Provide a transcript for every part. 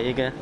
Ê Trúc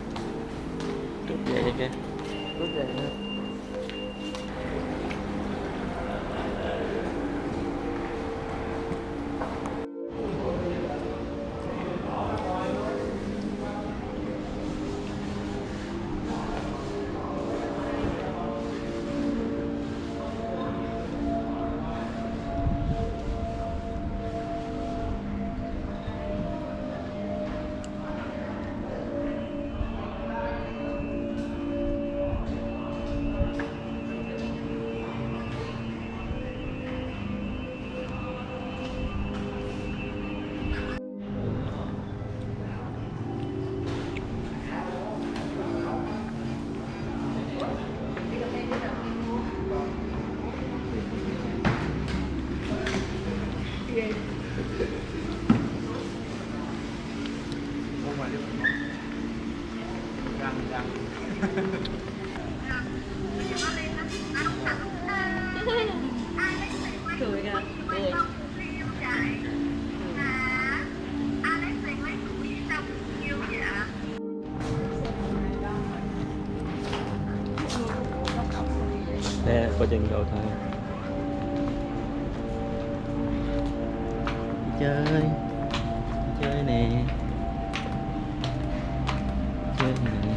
Đi. Chơi nè Đi.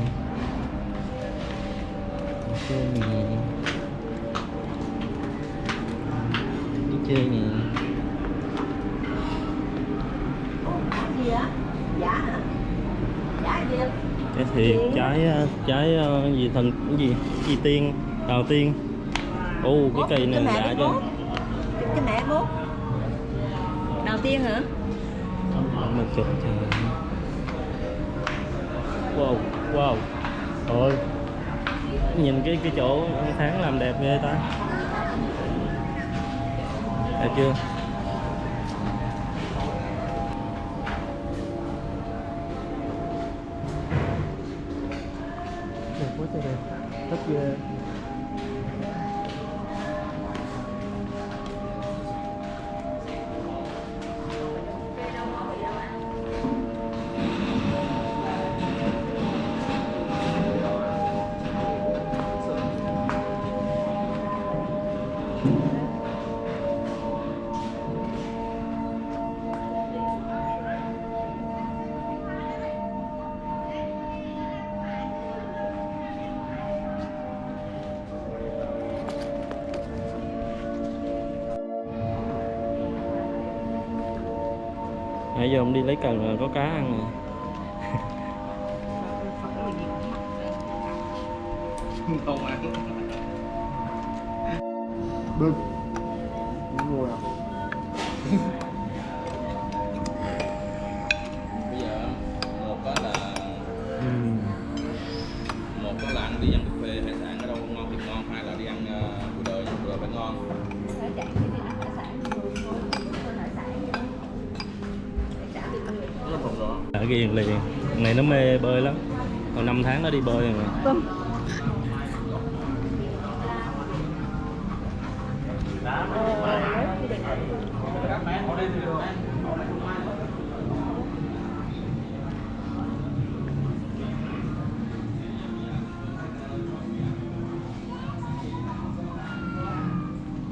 Chơi nè Đi. Chơi nè gì á? Giả hả? Giả gì em? Cái thì trái ờ, trái ờ, gì thần cái gì? Chi tiên đào tiên. Ô cái cây này chứ mốt cái mẹ mốt đầu tiên hả? Mà chụp thì wow wow. Thôi nhìn cái cái chỗ tháng làm đẹp ghê ta. Đẹp chưa? Nãy giờ ông đi lấy cần là có cá ăn nè Không ăn đi bơi rồi.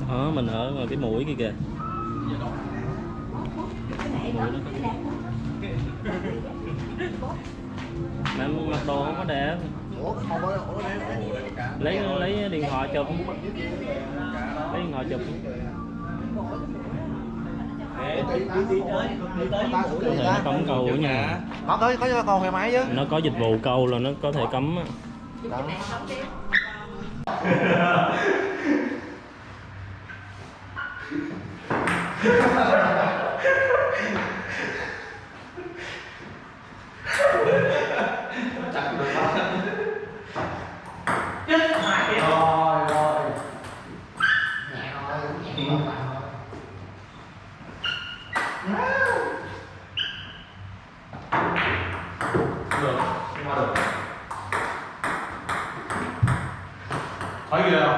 Đó mình ở ngoài cái mũi kia kìa mà mặc đồ không có đẹp đây lấy lấy điện thoại chụp. Lấy điện thoại chụp. Có thể nó cấm câu ở nhà. Nó tới có con xe máy chứ. Nó có dịch vụ câu là nó có thể cấm á. Đó. Rồi rồi Hỏi gì đâu?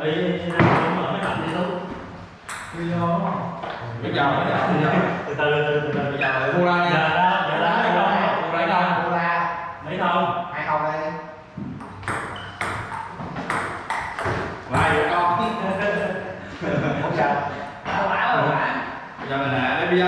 Ê, mở cái lạnh đi luôn Bây giờ bây giờ từ từ từ từ từ bây giờ mua ra giờ nha. đó giờ đó mấy thông Mua ra đâu? Cô ra mấy thông hai không đây Vài con. không sao Bây giờ mình nè, bây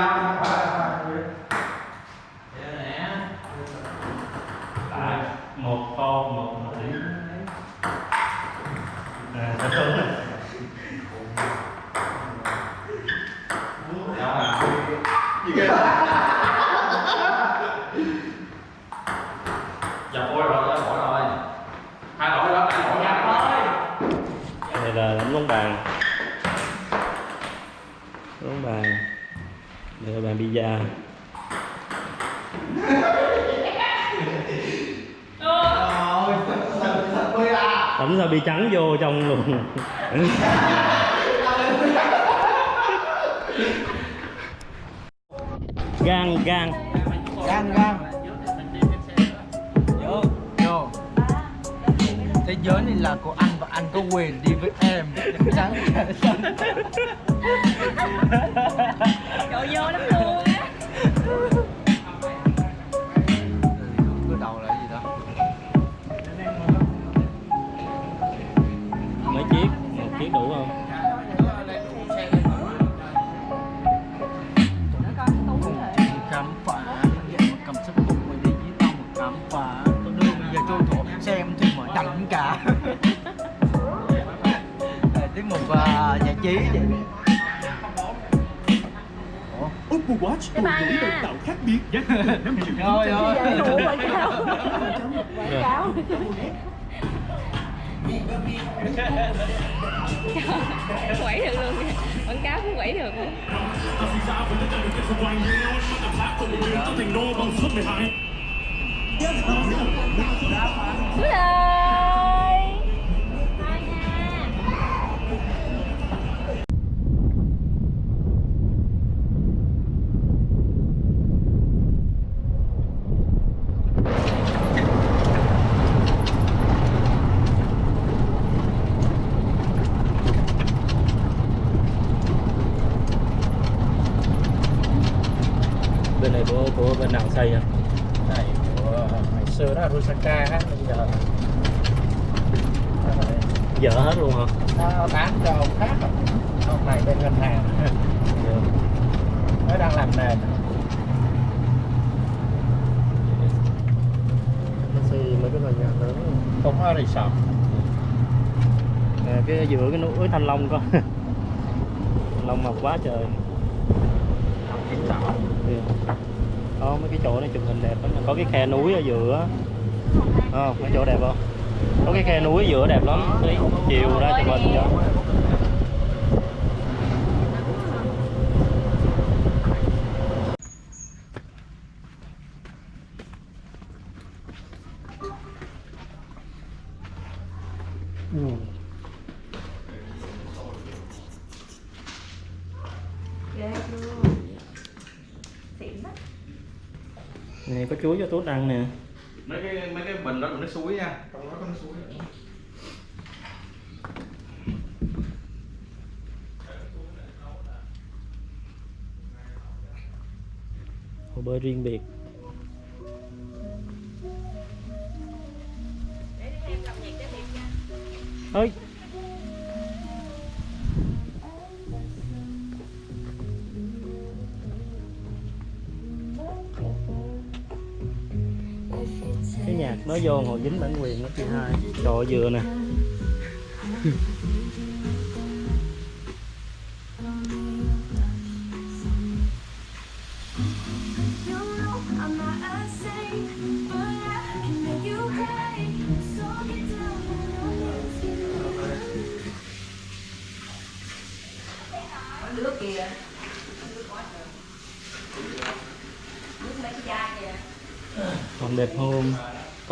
sao bị trắng vô trong luôn gan gan. Gan gan. Vô Vô. Thế giới này là của anh và anh có quyền đi với em. Chắc chắn Trời vô vậy Oppo Watch bye đổi độc tạo khác biệt giá từ 5 triệu Thôi thôi Đủ quảng cáo. Quảng cáo. Quẩy được luôn kìa. quảng cáo cũng quẩy được. Luôn Xuống đây Thôi nha bên này của của bên nào xây à này của ngày xưa đó là Rusaka á bây giờ nó phải- dở hết luôn hả nó bán cho ông khác rồi ông này bên ngân hàng nó đang làm nền xây mấy cái tòa nhà lớn không có resort. Nè cái giữa cái núi thanh long có thanh long mọc quá trời. Đó mấy cái chỗ này chụp hình đẹp lắm có cái khe núi ở giữa không mấy chỗ đẹp không? Có cái khe núi ở giữa đẹp lắm. Chiều ra chụp hình cho Ừ. Ghê luôn Xịn đó này có chuối cho tốt ăn nè Mấy cái mấy cái bình đó là nước suối nha. Trong đó có nước suối. hồ bơi riêng biệt. Ơi. Cái nhạc nó vô hồi dính bản quyền đó chị hai. Trời dừa nè.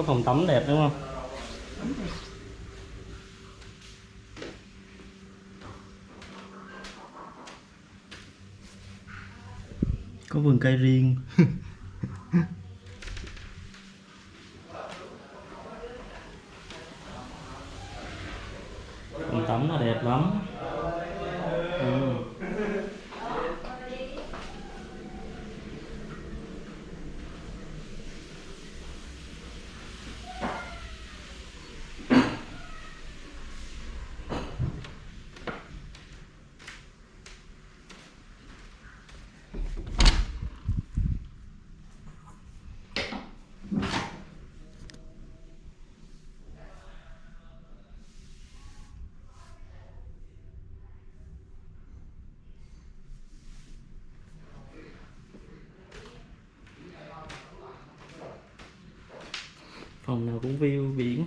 có phòng tắm đẹp đúng không? Có vườn cây riêng tắm nó đẹp lắm ừ phòng nào cũng view biển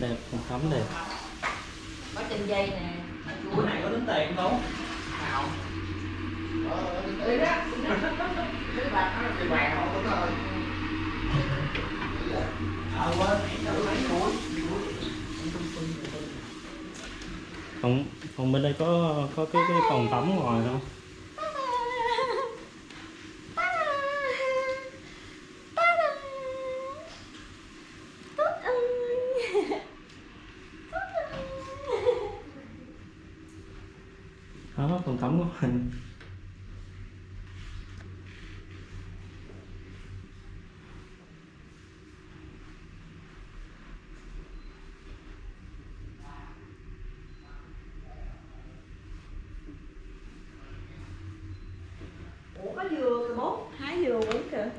đẹp phòng tắm đẹp có trên dây nè Bữa này có tính tiền không? phòng phòng bên đây có có cái cái phòng tắm ngoài không đó phòng tắm của mình ủa có dừa kìa bố hái dừa uống kìa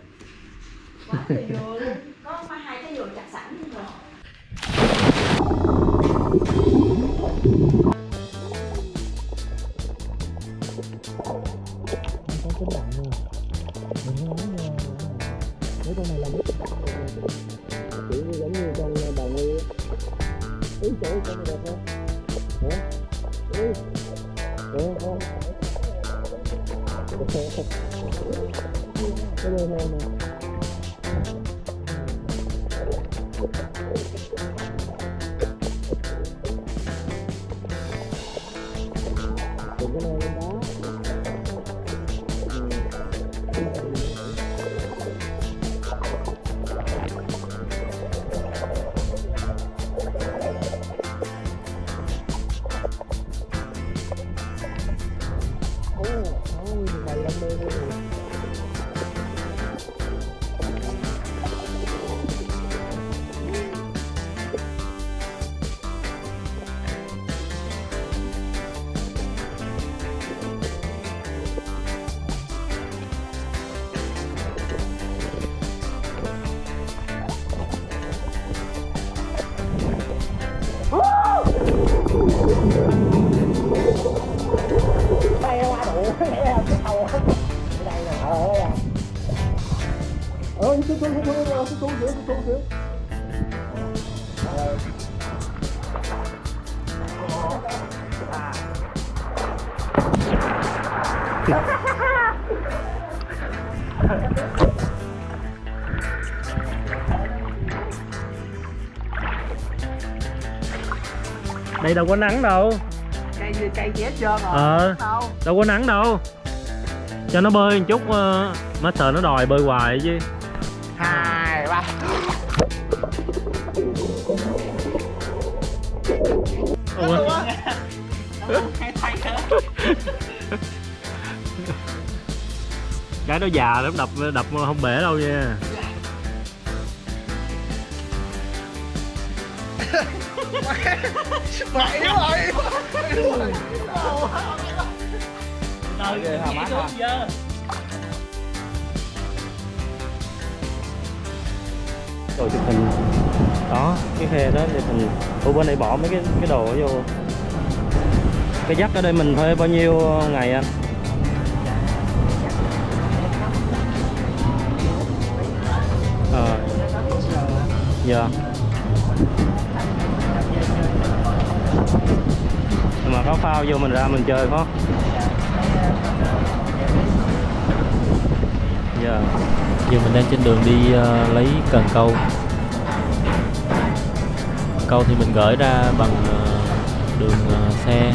quá trời luôn có mấy hai cái dừa chặt sẵn rồi. Đây đâu có nắng đâu. Cây gì cây gì hết trơn rồi ờ. Đâu. Đâu có nắng đâu. Cho nó bơi một chút uh, master nó đòi bơi hoài chứ. Hai ba. Ủa? Cái đó già lắm đập đập không bể đâu nha Mày rồi Từ hả, má rồi chụp hình đó cái khe đó chụp hình ở bên này bỏ mấy cái cái đồ vô. Cái dắt ở đây mình thuê bao nhiêu ngày anh? Ờ. Dạ. Phao vô mình ra mình chơi phải không? Dạ. Giờ mình đang trên đường đi uh, lấy cần câu. Câu thì mình gửi ra bằng uh, đường uh, xe.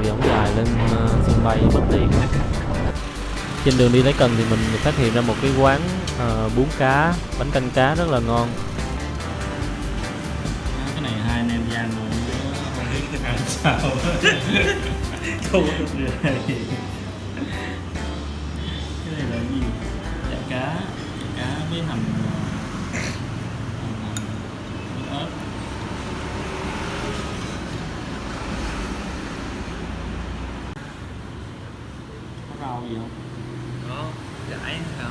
Vì ống dài lên uh, sân bay bất tiện. Trên đường đi lấy cần thì mình phát hiện ra một cái quán uh, bún cá bánh canh cá rất là ngon. Biết sao được cái này là gì? Dạ cá. Dạ cá với hành ờ, hành, hành với ớt có rau gì không Có Gãi sao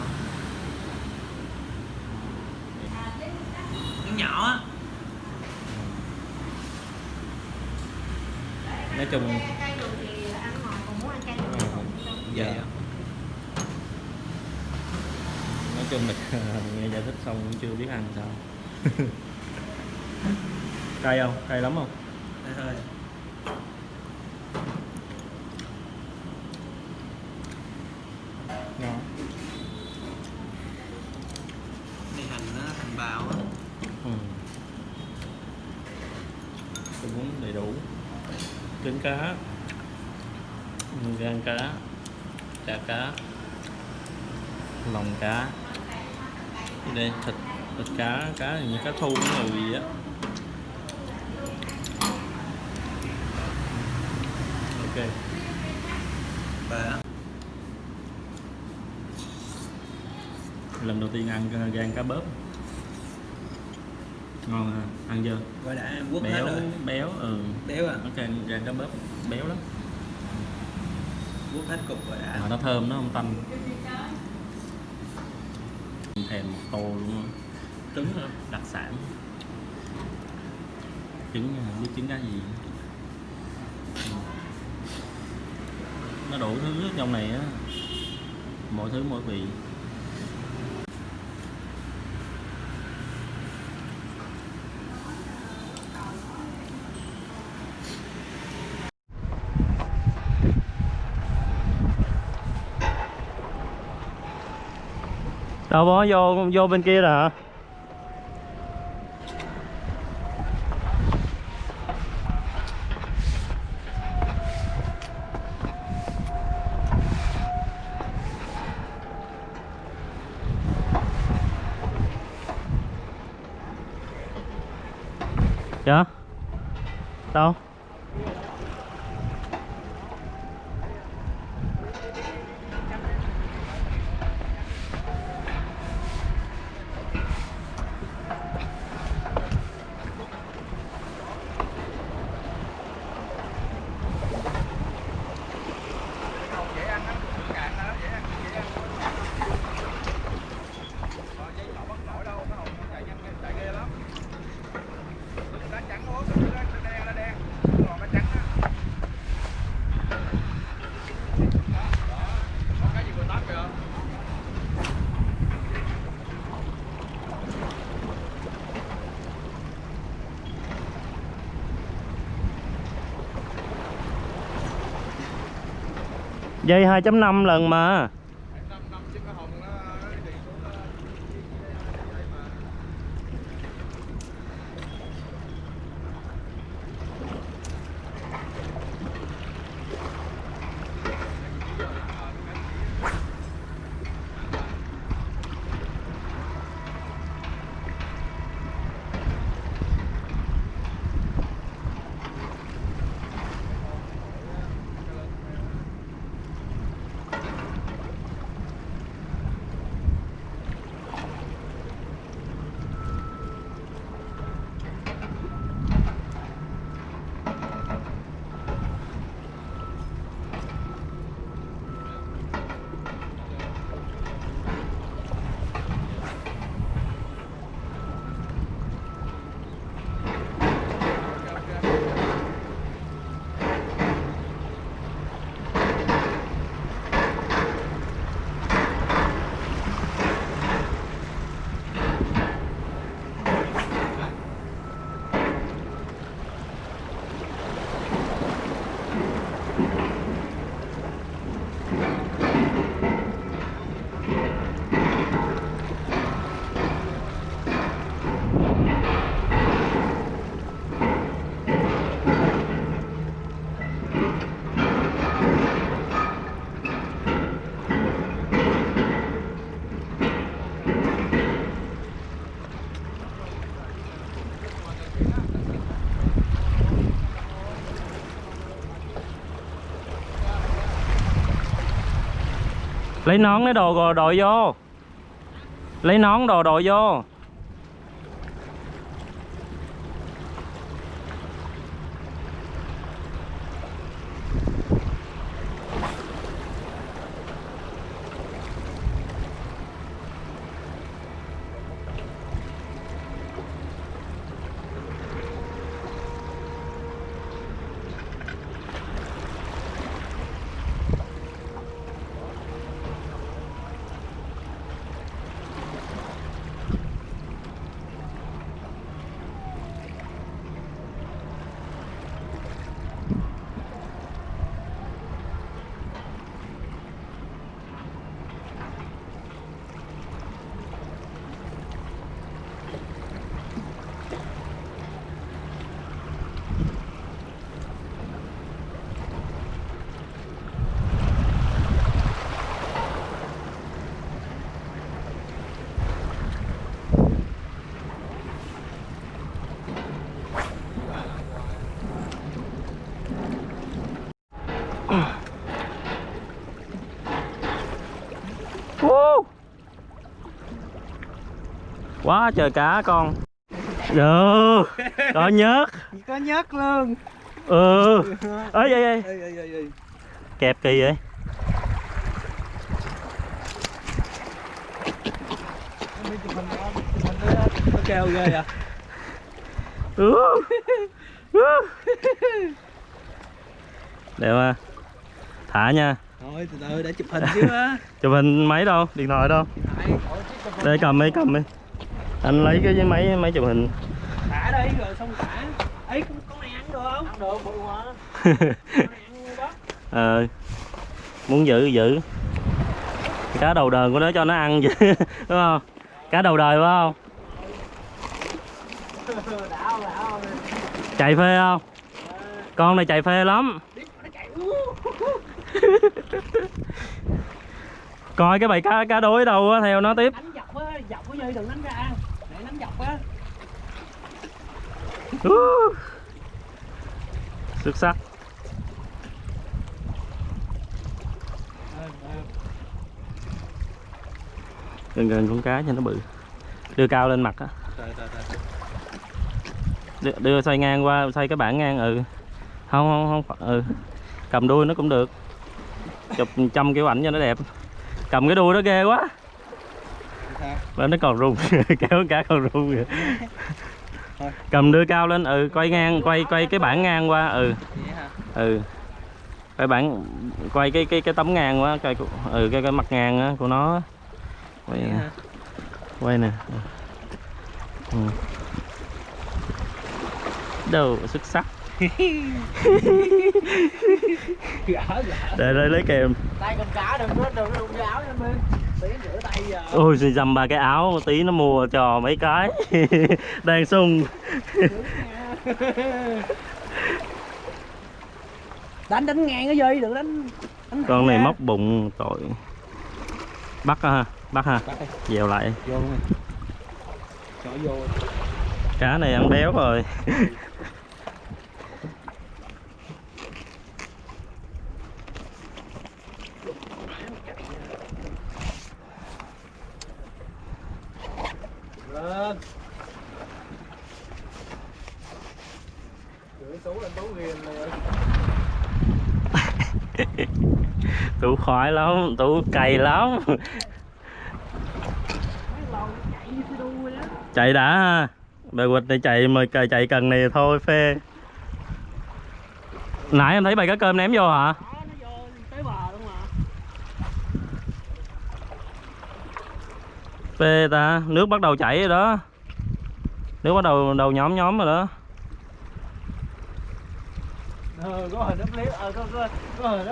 Nó nhỏ á nói chung cay được thì ăn ngọt còn muốn ăn cay được thì không. Dạ. Nói chung là nghe giải thích xong cũng chưa biết ăn sao. Cay không? Cay lắm không? Đây thôi ngon Này hành nó thành bào á ừ. tôi muốn đầy đủ trứng cá gan cá chả cá lòng cá Cái đây thịt thịt cá cá hình như cá thu cái người gì á ok Và lần đầu tiên ăn uh, gan cá bớp. Ngon ha ăn chưa? Gọi đã hết béo rồi. béo ừ. Béo à? Nó gan gan cá bớp béo lắm. Quất hết cục rồi đã. Mà nó thơm nó không tanh. Thèm một tô luôn trứng hả? đặc sản. Trứng à, không biết trứng cá gì. Nó đủ thứ ở trong này á. Mọi thứ mỗi vị đâu bó vô vô bên kia rồi hả dạ đâu dây 2.5 lần mà. Lấy nón lấy đồ rồi đội vô. Lấy nón đồ đội vô. Woo! quá trời cá con. Được có nhớt. Có nhớt luôn. Ừ. Ê ê ê. Kẹp kỳ vậy. Kêu ghê Ừ. Ừ. đẹp à. Thả nha thôi từ từ để chụp hình chứ á. Chụp hình máy đâu? Điện thoại đâu? Đây cầm đi cầm đi. Anh lấy cái máy máy chụp hình. Thả đi rồi xong thả. Ấy con, này ăn được không? Ăn được bự quá. Con này ăn đó ờ muốn giữ giữ. Cá đầu đời của nó cho nó ăn chứ đúng không? Cá đầu đời phải không? Đảo đảo chạy phê không? Con này chạy phê lắm. Nó chạy coi cái bầy cá cá đối đâu á theo nó tiếp. Đánh dọc á dọc cái dây đừng đánh ra. Để đánh dọc á. Uh. xuất sắc. Gần gần con cá cho nó bự. Đưa cao lên mặt á. Đưa, đưa xoay ngang qua xoay cái bảng ngang ừ. Không không không ừ. Cầm đuôi nó cũng được chụp trăm kiểu ảnh cho nó đẹp. Cầm cái đuôi nó ghê quá. Và nó còn rung, kéo cá còn rung kìa. Cầm đưa cao lên ừ quay ngang, quay quay cái bảng ngang qua ừ. Ừ. Quay bảng, quay cái cái cái tấm ngang quá quay ừ cái cái mặt ngang á, của nó quay nè. Quay nè. Ừ. đâu xuất sắc. để đây lấy kèm. Tay cầm cá đừng có đừng đụng vô áo nha tí rửa tay giờ. Ôi xin dăm ba cái áo tí nó mua cho mấy cái. Đang sung. Đánh đánh ngang cái dây đừng đánh, đánh con này ra. móc bụng tội. Bắt ha bắt ha. Bắt dèo lại. Vô. Cá này ăn béo rồi lên. Gửi ghiền tú khoái lắm, tú cày lắm. Chạy đã. Bài quịch này chạy mà chạy cần này thôi, phê. Nãy em thấy bài cá cơm ném vô hả đó nó vô tới bờ luôn mà phê ta. Nước bắt đầu chảy rồi đó. Nước bắt đầu đầu nhóm nhóm rồi đó. Ờ có ờ có có có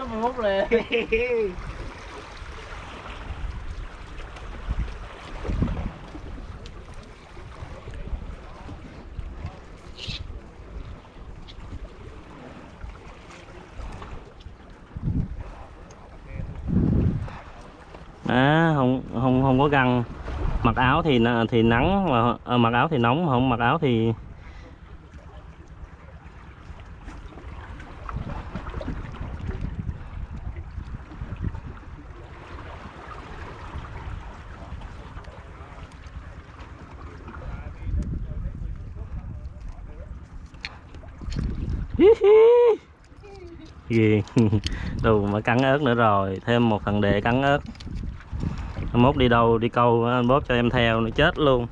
à không không không có găng mặc áo thì thì nắng mà à, mặc áo thì nóng mà không mặc áo thì gì? Đâu mà cắn ớt nữa rồi thêm một phần đệ cắn ớt. Mốt đi đâu đi câu anh bóp cho em theo nó chết luôn.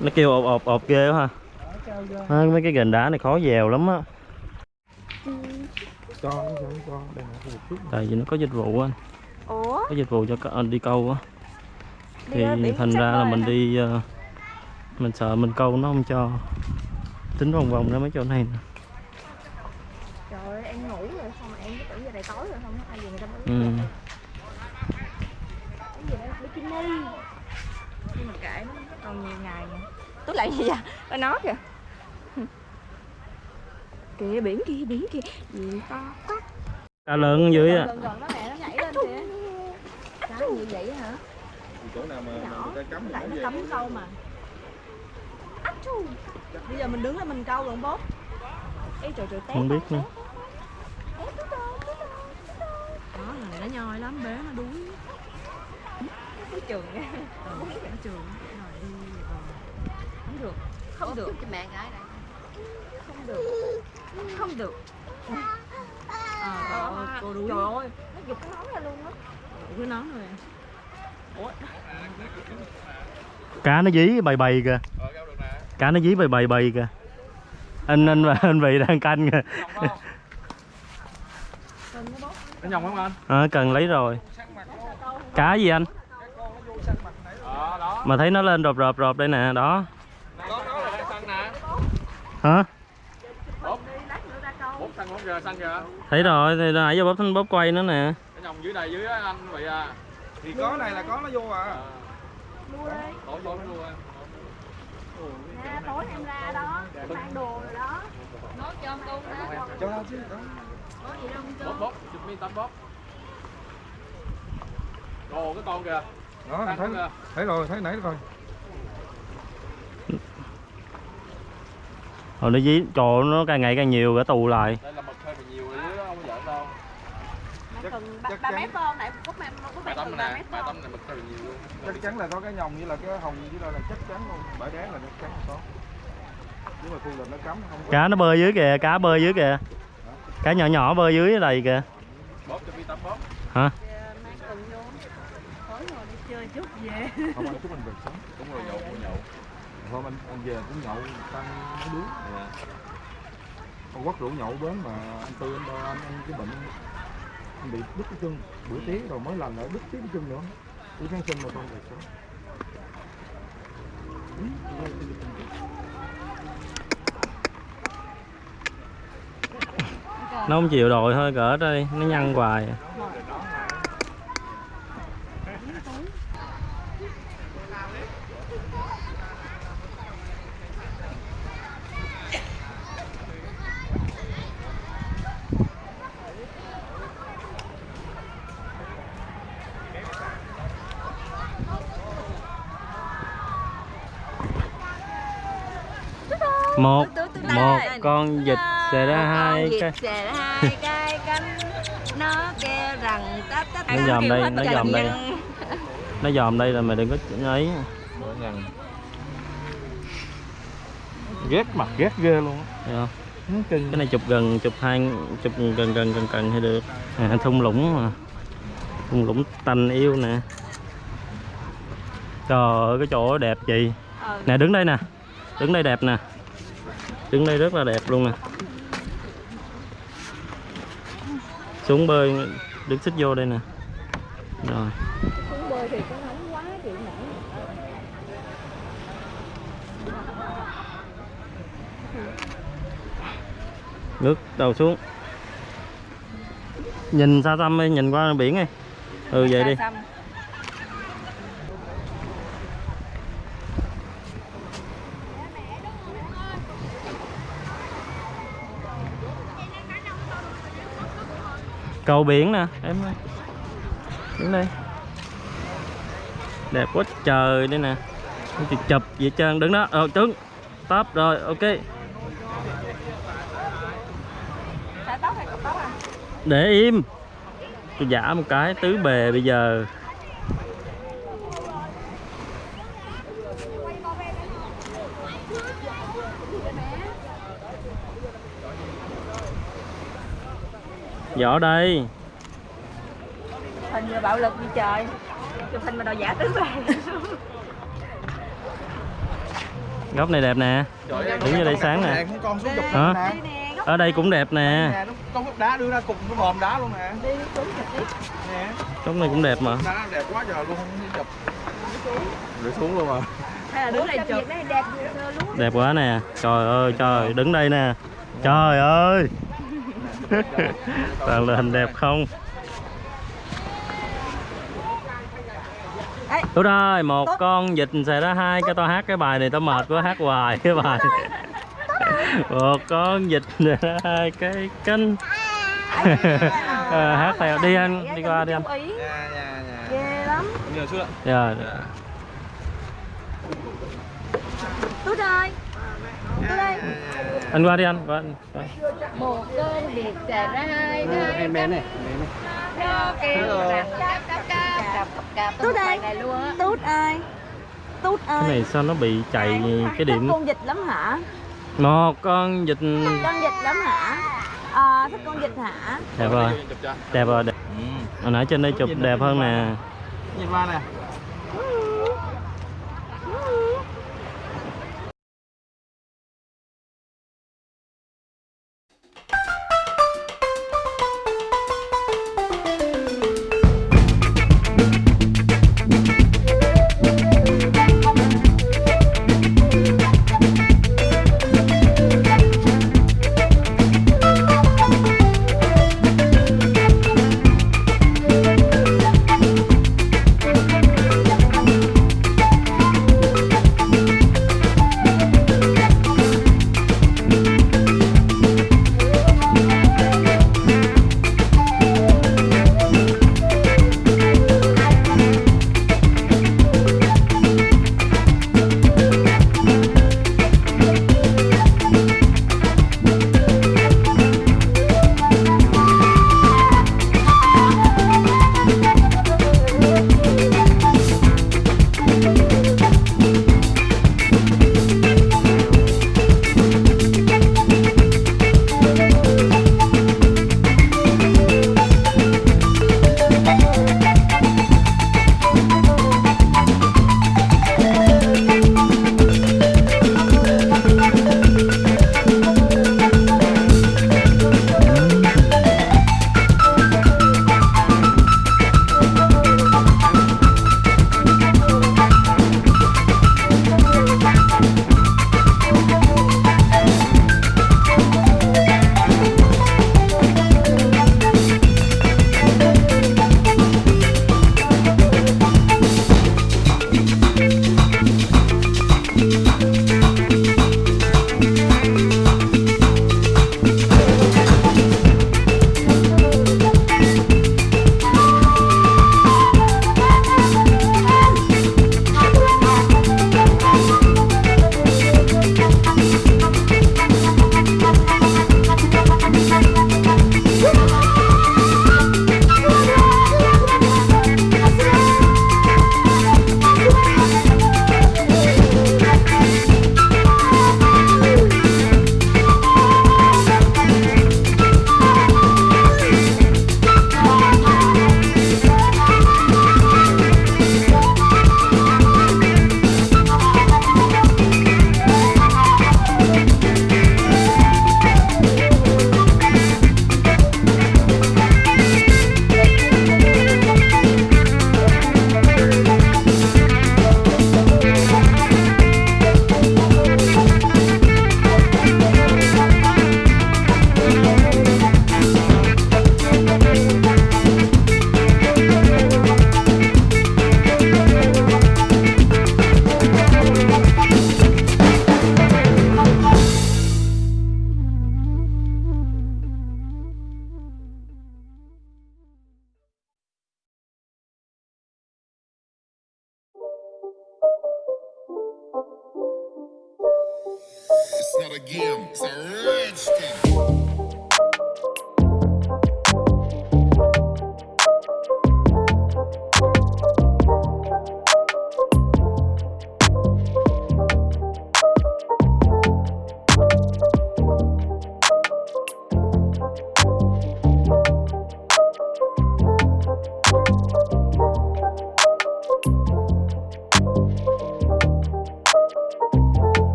Nó kêu ộp ộp ộp ghê quá ha. À, Mấy cái gành đá này khó dèo lắm á. Tại vì nó có dịch vụ anh. Có dịch vụ cho anh đi câu á. Thì thành ra là mình đi ờ, Mình sợ mình câu nó không cho. Tính vòng vòng ra mấy chỗ này nè. Trời ơi em ngủ rồi xong rồi em cứ tưởng giờ này tối rồi không ai gì người ta mới ừ. cái gì đó bikini nhưng mà kệ nó còn nhiều ngày nè tôi lại gì vậy? Nó nói kìa. Kìa biển kia biển kia gì to quá. Cá lớn dưới á. Gần gần nó nè nó nhảy lên kìa. Cái gì vậy hả? Chỗ nào mà, người ta cấm thì lại nó nó cắm sâu mà. Bây giờ mình đứng lên mình câu luôn bốt Ê trời trời té Không biết nữa. đó này nó nhoi lắm bé nó đuối. Cái trường nha đuối cái trường. Rồi đi. Không được. Không được. mẹ gái này. Không được. Không được. À, trời ơi, cô đuối. trời ơi. Nó giục cái nón ra luôn á. Cái nón rồi. Ủa? Cá nó dí bầy bầy kìa. Ờ, câu được nè. Cá nó dí bầy bầy bầy kìa. Anh anh và anh vị đang canh kìa. Nó nhồng không anh? à, Cần lấy rồi. Cá gì anh? Ờ, đó. Mà thấy nó lên rộp rộp rộp đây nè Đó Có nó là đang săn nè. Hả? Thấy rồi thì nãy giờ bóp thanh bóp quay nữa nè Cái nhồng dưới đây dưới á anh vậy à. thì có này là có nó vô à Tối nó luôn anh. Nè, tối em ra đó mang đồ rồi đó cho nó chứ Bóp bóp, chụp mi tắm bóp. Ồ cái con kìa. đó thấy kìa. thấy rồi thấy nãy rồi Rồi nó dí Trời nó càng ngày càng nhiều cả tù lại Đây là mực hơi bị nhiều rồi dưới đó không có giỡn đâu. Nó cần ba, chắc ba chắn. mét không nãy phút em nó có Ba bạn tấm cần ba nè, mét ba không tấm này mực hơi bị nhiều luôn. chắc chắn là có cái nhồng như là cái hồng dưới đây là chắc chắn luôn bãi đá là chắc chắn là có nhưng mà khu là nó cấm không có Cá nó bơi dưới kìa Cá bơi dưới kìa Cá nhỏ nhỏ bơi dưới này kìa Bóp cho tắm bóp. Hả? mang cần vô tối rồi đi chơi chút về không anh chúc mình về sống Đúng rồi nhậu, nhậu hôm anh anh về cũng nhậu tăng mấy đứa ông quất rượu nhậu bến mà anh tư, anh đo, anh anh cái bệnh anh bị đứt cái chân, bữa tiếng rồi mới lành lại đứt tiếp cái chân nữa. Đi kháng sinh mà con về sống Nó không chịu đòi thôi, cỡ đây Nó nhăn hoài một một con vịt xề ra hai cái. xề ra hai cái cánh. Nó kêu rằng tát tát Nó dòm đây, nó dòm đây. nó dòm đây là mày đừng có ấy. Ghét mặt ghét ghê luôn á. Cái này chụp gần chụp hai chụp gần gần gần gần thì được. À, thung lũng mà. Thung lũng tanh yêu nè. Trời ơi cái chỗ đẹp chị Ờ. nè đứng đây nè. Đứng đây đẹp nè đứng đây rất là đẹp luôn nè. Xuống bơi đứng xích vô đây nè. Rồi. Xuống bơi thì có nóng quá chịu nổi nước đầu xuống. Nhìn xa xăm đi nhìn qua biển đi. Ừ vậy đi cầu biển nè. Em ơi. Đứng đây. Đẹp quá trời đây nè. Chụp chụp vậy trơn. Đứng đó. Ờ trứng stop rồi. Ok. Tóc tóc à? Để im. Tôi giả một cái tứ bề bây giờ vỏ đây. Hình như bạo lực như trời. Chụp hình mà đòi giả tứ về góc này đẹp nè. Đúng như đây sáng nè. Con con xuống chụp Hả? ở đây cũng đẹp nè. Con đá đưa ra cục cái bòm đá luôn nè. đi xuống chụp đi. Nè. góc này cũng đẹp mà. Đá đẹp quá trời luôn không đi chụp. Rơi xuống. Luôn mà. hay là đứng đây chụp. Đẹp quá nè. Trời ơi trời đứng đây nè. Trời ơi toàn là hình đẹp không. Đúng rồi, một Tốt. con vịt sẽ ra hai cái tao hát cái bài này tao mệt quá hát hoài cái bài. một con vịt ra hai cái cánh. Ờ, hát theo đi anh, đi qua đi anh. Nha nha nha. ghê lắm Nhờ xuống ạ. Rồi. tút ơi Anh qua đi anh, qua anh. Qua. một cơn việc xảy ra hai em bé này cáp cáp tút ơi này luôn á tút ơi tút Cái ơi này sao nó bị chạy cái điểm? con vịt lắm hả? Một con vịt con vịt lắm hả? À, thích con vịt hả? Đẹp rồi. Đẹp rồi. Đẹp. hồi nãy trên đây chụp đẹp hơn nè. Nhìn qua nè.